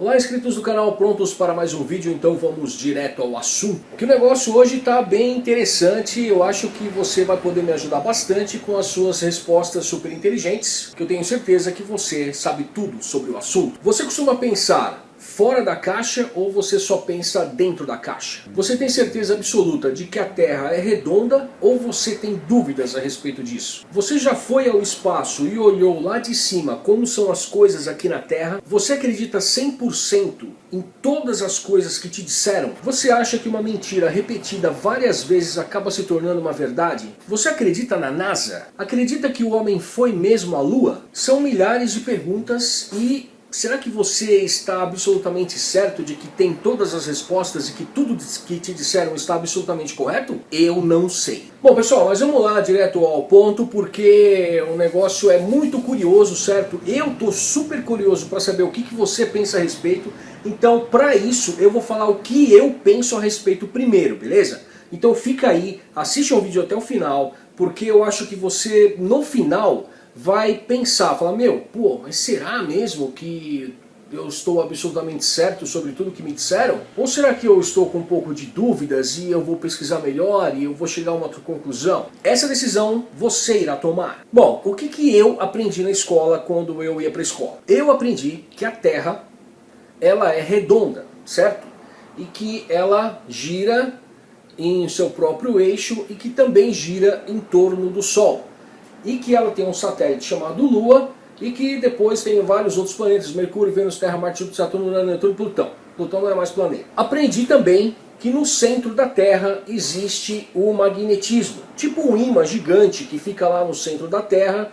Olá inscritos do canal, prontos para mais um vídeo? Então vamos direto ao assunto. Que o negócio hoje está bem interessante, eu acho que você vai poder me ajudar bastante com as suas respostas super inteligentes, que eu tenho certeza que você sabe tudo sobre o assunto. Você costuma pensar fora da caixa ou você só pensa dentro da caixa? Você tem certeza absoluta de que a Terra é redonda ou você tem dúvidas a respeito disso? Você já foi ao espaço e olhou lá de cima como são as coisas aqui na Terra? Você acredita 100% em todas as coisas que te disseram? Você acha que uma mentira repetida várias vezes acaba se tornando uma verdade? Você acredita na NASA? Acredita que o homem foi mesmo à Lua? São milhares de perguntas e Será que você está absolutamente certo de que tem todas as respostas e que tudo que te disseram está absolutamente correto? Eu não sei. Bom pessoal, mas vamos lá direto ao ponto porque o negócio é muito curioso, certo? Eu tô super curioso para saber o que, que você pensa a respeito. Então para isso eu vou falar o que eu penso a respeito primeiro, beleza? Então fica aí, assiste o vídeo até o final, porque eu acho que você no final vai pensar, falar, meu, pô, mas será mesmo que eu estou absolutamente certo sobre tudo que me disseram? Ou será que eu estou com um pouco de dúvidas e eu vou pesquisar melhor e eu vou chegar a uma outra conclusão? Essa decisão você irá tomar. Bom, o que, que eu aprendi na escola quando eu ia para a escola? Eu aprendi que a Terra ela é redonda, certo? E que ela gira em seu próprio eixo e que também gira em torno do Sol e que ela tem um satélite chamado Lua e que depois tem vários outros planetas, Mercúrio, Vênus, Terra, Marte, Júpiter, Saturno, Urano, Netuno e Plutão. Plutão não é mais planeta. Aprendi também que no centro da Terra existe o magnetismo, tipo um imã gigante que fica lá no centro da Terra,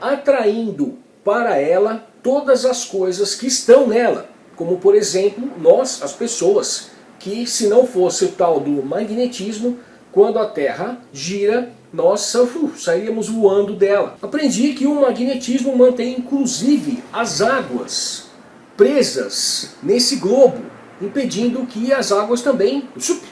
atraindo para ela todas as coisas que estão nela, como por exemplo nós, as pessoas, que se não fosse o tal do magnetismo, quando a Terra gira, nós uh, sairíamos voando dela. Aprendi que o magnetismo mantém inclusive as águas presas nesse globo, impedindo que as águas também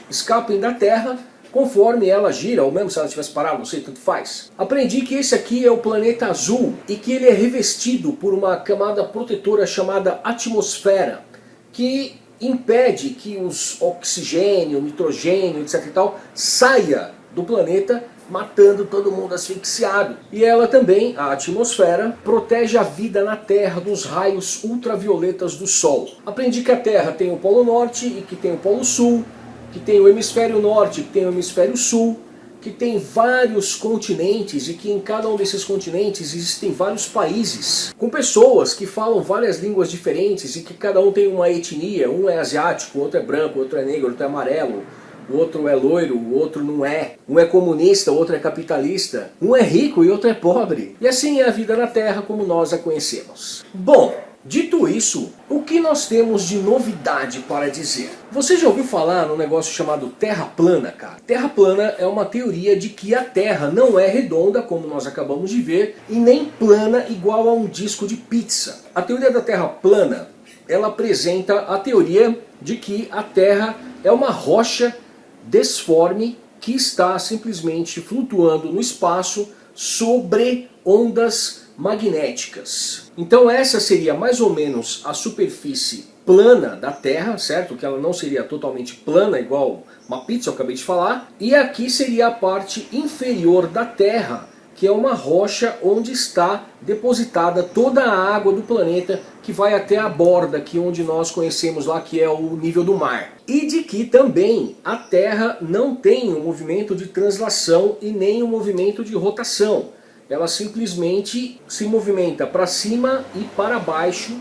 escapem da Terra conforme ela gira, ou mesmo se ela tivesse parado, não sei, tanto faz. Aprendi que esse aqui é o planeta azul e que ele é revestido por uma camada protetora chamada atmosfera, que impede que os oxigênio, nitrogênio, etc e tal, saia do planeta matando todo mundo asfixiado. E ela também, a atmosfera, protege a vida na Terra dos raios ultravioletas do Sol. Aprendi que a Terra tem o Polo Norte e que tem o Polo Sul, que tem o Hemisfério Norte e que tem o Hemisfério Sul, que tem vários continentes e que em cada um desses continentes existem vários países, com pessoas que falam várias línguas diferentes e que cada um tem uma etnia, um é asiático, outro é branco, outro é negro, outro é amarelo, o outro é loiro, o outro não é. Um é comunista, o outro é capitalista. Um é rico e outro é pobre. E assim é a vida na Terra como nós a conhecemos. Bom, Dito isso, o que nós temos de novidade para dizer? Você já ouviu falar no negócio chamado Terra plana, cara? Terra plana é uma teoria de que a Terra não é redonda, como nós acabamos de ver, e nem plana igual a um disco de pizza. A teoria da Terra plana, ela apresenta a teoria de que a Terra é uma rocha desforme que está simplesmente flutuando no espaço sobre ondas magnéticas. Então essa seria mais ou menos a superfície plana da Terra, certo? Que ela não seria totalmente plana, igual uma pizza, eu acabei de falar. E aqui seria a parte inferior da Terra, que é uma rocha onde está depositada toda a água do planeta que vai até a borda, que é onde nós conhecemos lá, que é o nível do mar. E de que também a Terra não tem um movimento de translação e nem um movimento de rotação. Ela simplesmente se movimenta para cima e para baixo,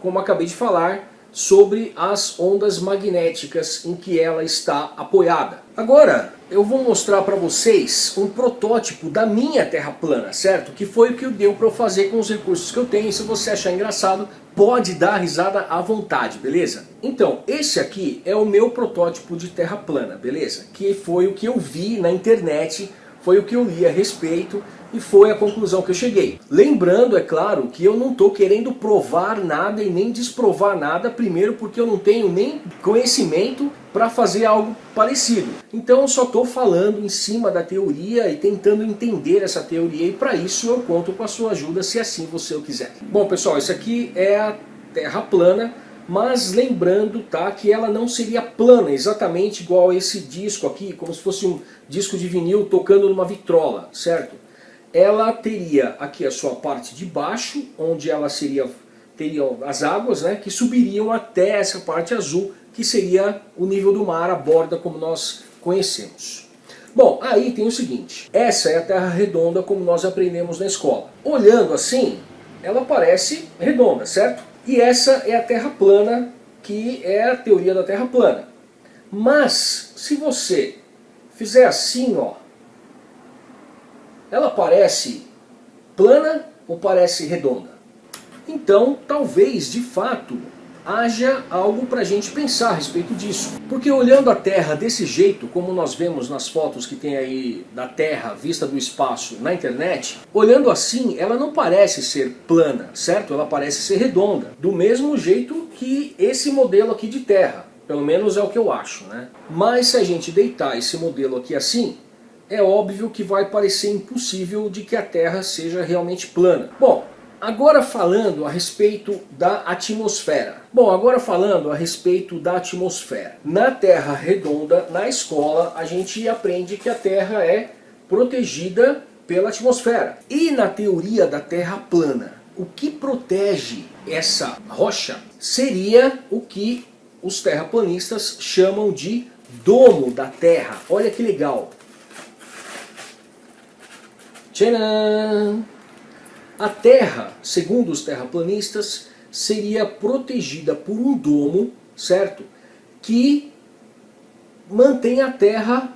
como acabei de falar, sobre as ondas magnéticas em que ela está apoiada. Agora, eu vou mostrar para vocês um protótipo da minha Terra plana, certo? Que foi o que deu para eu fazer com os recursos que eu tenho. E se você achar engraçado, pode dar risada à vontade, beleza? Então, esse aqui é o meu protótipo de Terra plana, beleza? Que foi o que eu vi na internet, foi o que eu li a respeito e foi a conclusão que eu cheguei. Lembrando, é claro, que eu não estou querendo provar nada e nem desprovar nada, primeiro porque eu não tenho nem conhecimento para fazer algo parecido. Então eu só estou falando em cima da teoria e tentando entender essa teoria e para isso eu conto com a sua ajuda se assim você o quiser. Bom pessoal, isso aqui é a Terra plana mas lembrando tá, que ela não seria plana, exatamente igual esse disco aqui, como se fosse um disco de vinil tocando numa vitrola, certo? Ela teria aqui a sua parte de baixo, onde ela seria teriam as águas né, que subiriam até essa parte azul, que seria o nível do mar, a borda como nós conhecemos. Bom, aí tem o seguinte, essa é a Terra redonda como nós aprendemos na escola. Olhando assim, ela parece redonda, certo? E essa é a Terra plana, que é a teoria da Terra plana. Mas, se você fizer assim, ó, ela parece plana ou parece redonda? Então, talvez, de fato, haja algo para a gente pensar a respeito disso. Porque olhando a Terra desse jeito, como nós vemos nas fotos que tem aí da Terra vista do espaço na internet, olhando assim, ela não parece ser plana, certo? Ela parece ser redonda, do mesmo jeito que esse modelo aqui de Terra. Pelo menos é o que eu acho, né? Mas se a gente deitar esse modelo aqui assim, é óbvio que vai parecer impossível de que a Terra seja realmente plana. Bom, Agora falando a respeito da atmosfera. Bom, agora falando a respeito da atmosfera. Na Terra redonda, na escola, a gente aprende que a Terra é protegida pela atmosfera. E na teoria da Terra plana, o que protege essa rocha seria o que os terraplanistas chamam de domo da Terra. Olha que legal. Tcharam! A Terra, segundo os terraplanistas, seria protegida por um domo, certo? Que mantém a Terra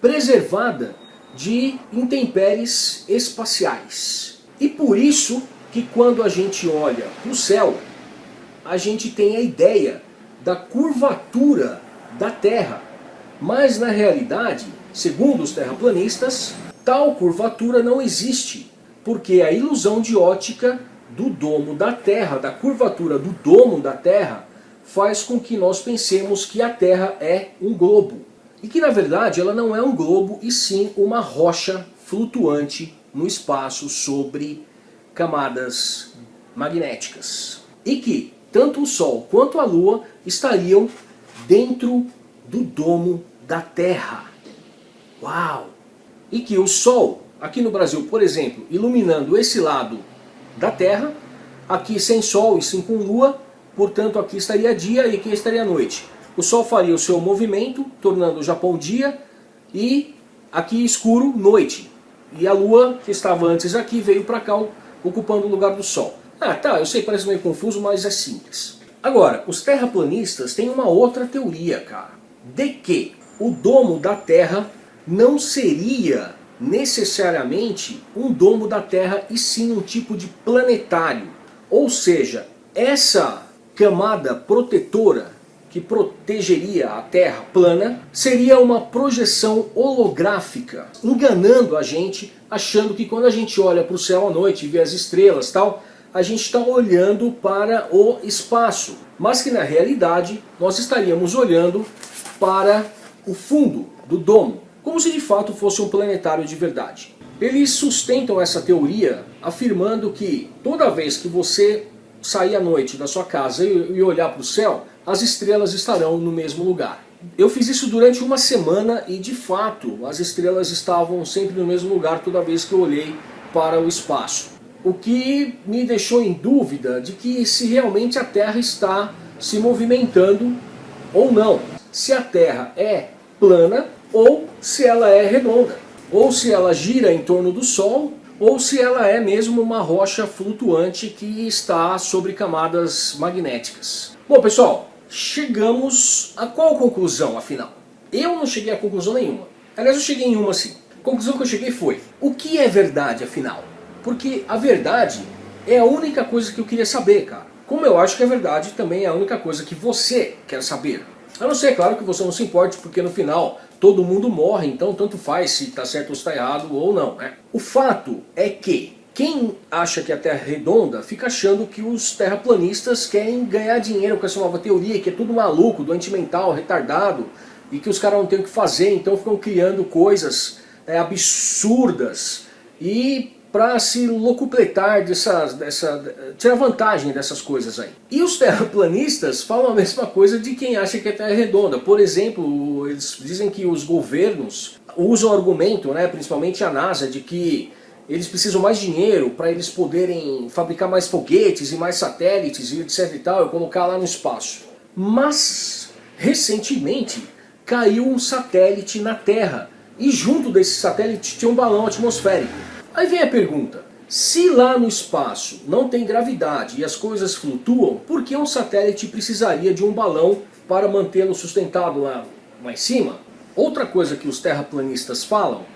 preservada de intempéries espaciais. E por isso que quando a gente olha para o céu, a gente tem a ideia da curvatura da Terra. Mas na realidade, segundo os terraplanistas, tal curvatura não existe porque a ilusão de ótica do domo da Terra, da curvatura do domo da Terra, faz com que nós pensemos que a Terra é um globo. E que na verdade ela não é um globo, e sim uma rocha flutuante no espaço sobre camadas magnéticas. E que tanto o Sol quanto a Lua estariam dentro do domo da Terra. Uau! E que o Sol aqui no Brasil, por exemplo, iluminando esse lado da Terra, aqui sem Sol e sim com Lua, portanto aqui estaria dia e aqui estaria noite. O Sol faria o seu movimento, tornando o Japão dia, e aqui escuro, noite. E a Lua, que estava antes aqui, veio para cá, ocupando o lugar do Sol. Ah, tá, eu sei, parece meio confuso, mas é simples. Agora, os terraplanistas têm uma outra teoria, cara, de que o domo da Terra não seria necessariamente um domo da Terra e sim um tipo de planetário. Ou seja, essa camada protetora que protegeria a Terra plana seria uma projeção holográfica, enganando a gente, achando que quando a gente olha para o céu à noite e vê as estrelas tal, a gente está olhando para o espaço, mas que na realidade nós estaríamos olhando para o fundo do domo como se de fato fosse um planetário de verdade. Eles sustentam essa teoria afirmando que toda vez que você sair à noite da sua casa e olhar para o céu, as estrelas estarão no mesmo lugar. Eu fiz isso durante uma semana e de fato as estrelas estavam sempre no mesmo lugar toda vez que eu olhei para o espaço. O que me deixou em dúvida de que se realmente a Terra está se movimentando ou não. Se a Terra é plana ou se ela é redonda, ou se ela gira em torno do Sol, ou se ela é mesmo uma rocha flutuante que está sobre camadas magnéticas. Bom pessoal, chegamos a qual conclusão afinal? Eu não cheguei a conclusão nenhuma. Aliás, eu cheguei em uma sim. A conclusão que eu cheguei foi, o que é verdade afinal? Porque a verdade é a única coisa que eu queria saber, cara. Como eu acho que a verdade também é a única coisa que você quer saber. A não ser, claro, que você não se importe, porque no final todo mundo morre, então tanto faz se está certo ou está errado ou não. Né? O fato é que quem acha que a Terra é redonda fica achando que os terraplanistas querem ganhar dinheiro com essa nova teoria, que é tudo maluco, doente mental, retardado, e que os caras não têm o que fazer, então ficam criando coisas é, absurdas. E para se locupletar dessa, dessa, tirar vantagem dessas coisas aí. E os terraplanistas falam a mesma coisa de quem acha que a Terra é redonda. Por exemplo, eles dizem que os governos usam argumento, né, principalmente a NASA, de que eles precisam mais dinheiro para eles poderem fabricar mais foguetes e mais satélites e etc e tal, e colocar lá no espaço. Mas, recentemente, caiu um satélite na Terra, e junto desse satélite tinha um balão atmosférico. Aí vem a pergunta, se lá no espaço não tem gravidade e as coisas flutuam, por que um satélite precisaria de um balão para mantê-lo sustentado lá, lá em cima? Outra coisa que os terraplanistas falam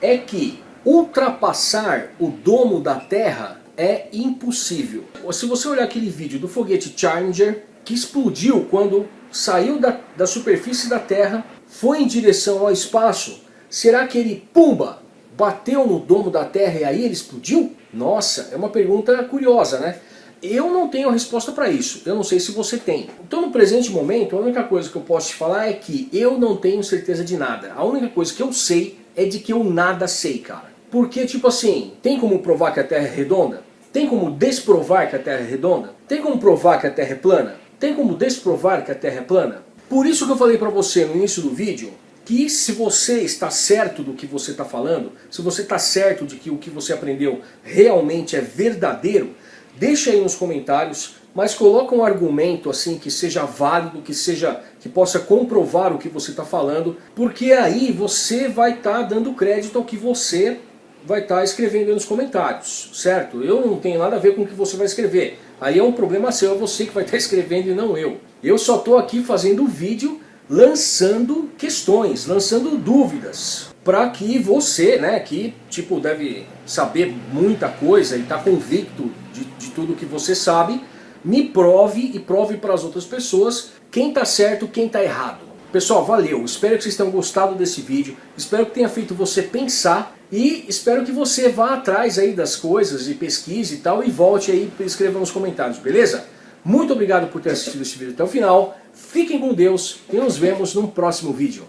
é que ultrapassar o domo da Terra é impossível. Se você olhar aquele vídeo do foguete Challenger, que explodiu quando saiu da, da superfície da Terra, foi em direção ao espaço, será que ele, pumba, bateu no domo da Terra e aí ele explodiu? Nossa, é uma pergunta curiosa, né? Eu não tenho a resposta para isso, eu não sei se você tem. Então no presente momento, a única coisa que eu posso te falar é que eu não tenho certeza de nada. A única coisa que eu sei é de que eu nada sei, cara. Porque, tipo assim, tem como provar que a Terra é redonda? Tem como desprovar que a Terra é redonda? Tem como provar que a Terra é plana? Tem como desprovar que a Terra é plana? Por isso que eu falei para você no início do vídeo que se você está certo do que você está falando, se você está certo de que o que você aprendeu realmente é verdadeiro, deixa aí nos comentários, mas coloca um argumento assim que seja válido, que seja que possa comprovar o que você está falando, porque aí você vai estar tá dando crédito ao que você vai estar tá escrevendo nos comentários, certo? Eu não tenho nada a ver com o que você vai escrever. Aí é um problema seu, é você que vai estar tá escrevendo e não eu. Eu só estou aqui fazendo o vídeo lançando questões, lançando dúvidas, para que você, né, que tipo deve saber muita coisa e está convicto de, de tudo que você sabe, me prove e prove para as outras pessoas quem está certo, quem está errado. Pessoal, valeu, espero que vocês tenham gostado desse vídeo, espero que tenha feito você pensar e espero que você vá atrás aí das coisas e pesquise e tal e volte aí e escreva nos comentários, beleza? Muito obrigado por ter assistido esse vídeo até o final. Fiquem com Deus e nos vemos no próximo vídeo.